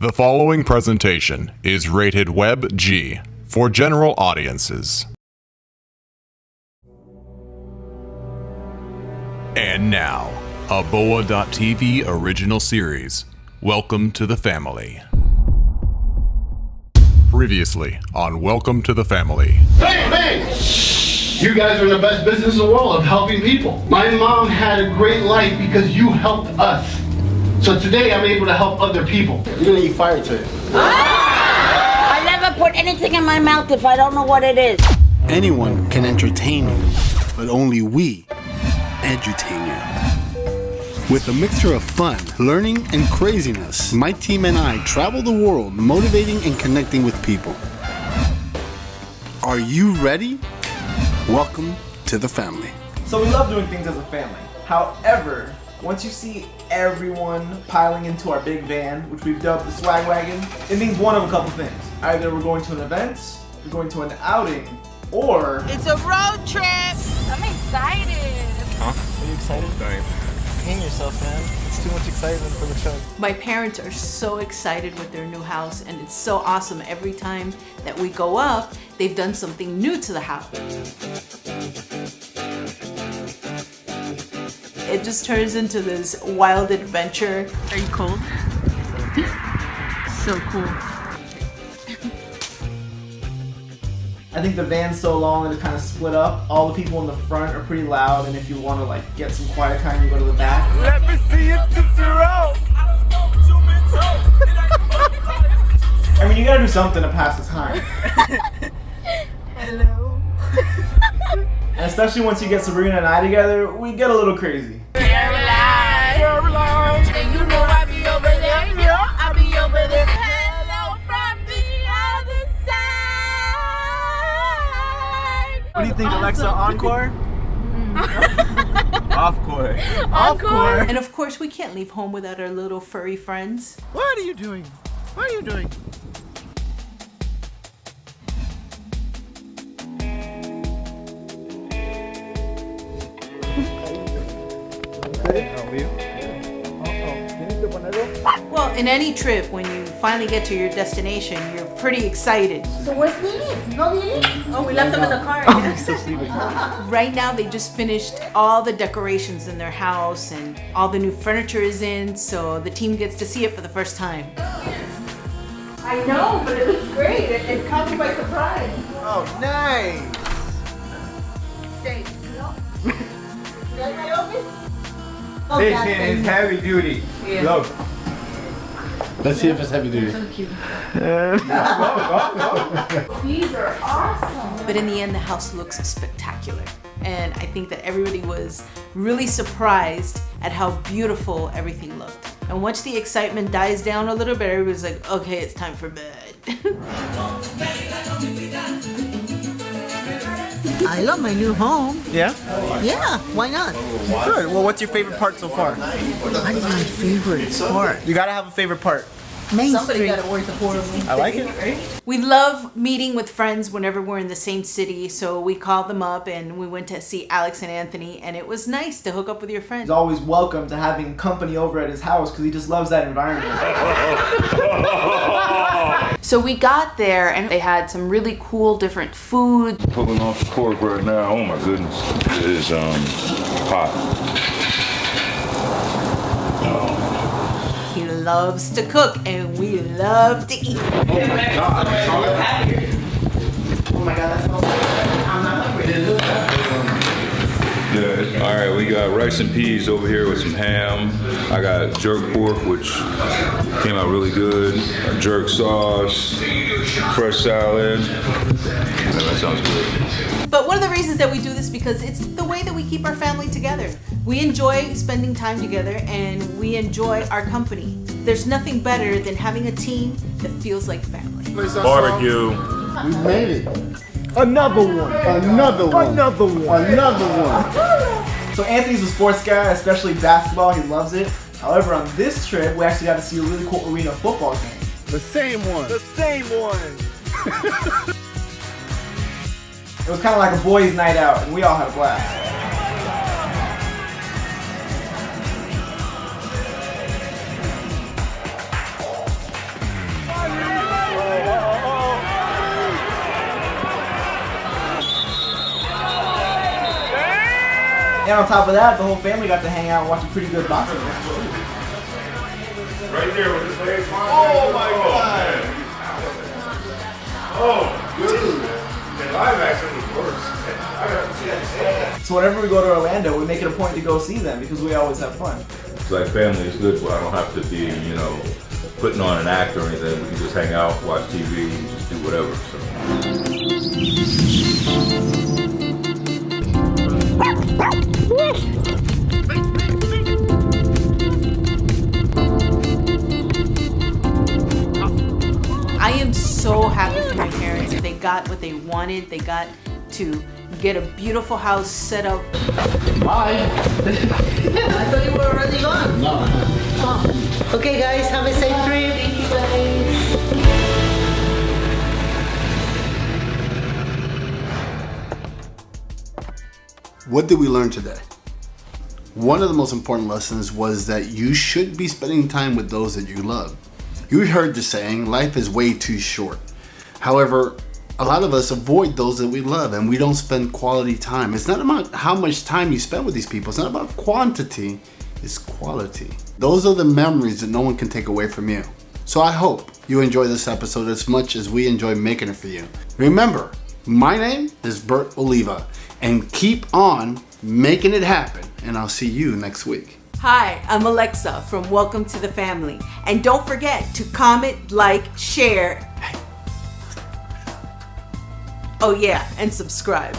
The following presentation is rated Web G for general audiences. And now, a Boa.tv original series. Welcome to the family. Previously on Welcome to the Family. Bang, bang! You guys are in the best business in the world of helping people. My mom had a great life because you helped us. So today I'm able to help other people. You're gonna eat fire today. I never put anything in my mouth if I don't know what it is. Anyone can entertain you, but only we edutain you. With a mixture of fun, learning, and craziness, my team and I travel the world motivating and connecting with people. Are you ready? Welcome to the family. So we love doing things as a family. However, once you see everyone piling into our big van, which we've dubbed the swag wagon, it means one of a couple things. Either we're going to an event, we're going to an outing, or It's a road trip. I'm excited. Huh? Are you excited? Hang yourself, man. It's too much excitement for the show. My parents are so excited with their new house and it's so awesome every time that we go up, they've done something new to the house. It just turns into this wild adventure. Are you cold? so cool. I think the van's so long that it's kind of split up. All the people in the front are pretty loud, and if you want to like get some quiet time, you go to the back. Let me see it to zero. I mean, you gotta do something to pass the time. Hello. And especially once you get Sabrina and I together, we get a little crazy. Caroline. Caroline. And you know I be over there. Yeah, I be over there. Hello from the other side. What do you think, Alexa? Encore? Off court. Encore. And of course, we can't leave home without our little furry friends. What are you doing? What are you doing? Well, in any trip, when you finally get to your destination, you're pretty excited. So where's Lily? No Lily? Oh, we left them in the car. right now, they just finished all the decorations in their house and all the new furniture is in, so the team gets to see it for the first time. I know, but it looks great. It, it caught me by surprise. Oh, nice. Stay. You like my office? Oh, This God, is heavy duty. Look. Let's see if it's heavy duty. These are awesome. But in the end, the house looks spectacular. And I think that everybody was really surprised at how beautiful everything looked. And once the excitement dies down a little bit, everybody's like, okay, it's time for bed. I love my new home. Yeah? Yeah, why not? Good. Well, what's your favorite part so far? What is my favorite part? You gotta have a favorite part. Main Somebody Street. gotta work the poor I like it. We love meeting with friends whenever we're in the same city, so we called them up and we went to see Alex and Anthony, and it was nice to hook up with your friends. He's friends. always welcome to having company over at his house because he just loves that environment. So we got there and they had some really cool different food. Pulling off the cork right now. Oh my goodness, it is um hot. He loves to cook, and we love to eat. oh my god, that smells so rice and peas over here with some ham. I got jerk pork, which came out really good. Jerk sauce, fresh salad. Yeah, that sounds good. But one of the reasons that we do this because it's the way that we keep our family together. We enjoy spending time together and we enjoy our company. There's nothing better than having a team that feels like family. Barbecue. We made it. Another one. Another one. Another one. Another one. So Anthony's a sports guy, especially basketball. He loves it. However, on this trip, we actually got to see a really cool arena football game. The same one. The same one. It was kind of like a boys' night out, and we all had a blast. And on top of that, the whole family got to hang out and watch a pretty good boxing match. Right there with his legs. Oh my oh, god! Oh, dude. The live action was worse. I got to see that. So whenever we go to Orlando, we make it a point to go see them because we always have fun. It's like family is good, but I don't have to be, you know, putting on an act or anything. We can just hang out, watch TV, and just do whatever. So. Wanted. They got to get a beautiful house set up. Bye. I thought you were already gone. No. Oh. Okay, guys, have a safe trip. Thank you, guys. What did we learn today? One of the most important lessons was that you should be spending time with those that you love. You heard the saying, life is way too short. However, a lot of us avoid those that we love and we don't spend quality time. It's not about how much time you spend with these people, it's not about quantity, it's quality. Those are the memories that no one can take away from you. So I hope you enjoy this episode as much as we enjoy making it for you. Remember, my name is Bert Oliva and keep on making it happen and I'll see you next week. Hi, I'm Alexa from Welcome to the Family. And don't forget to comment, like, share. Oh, yeah, and subscribe.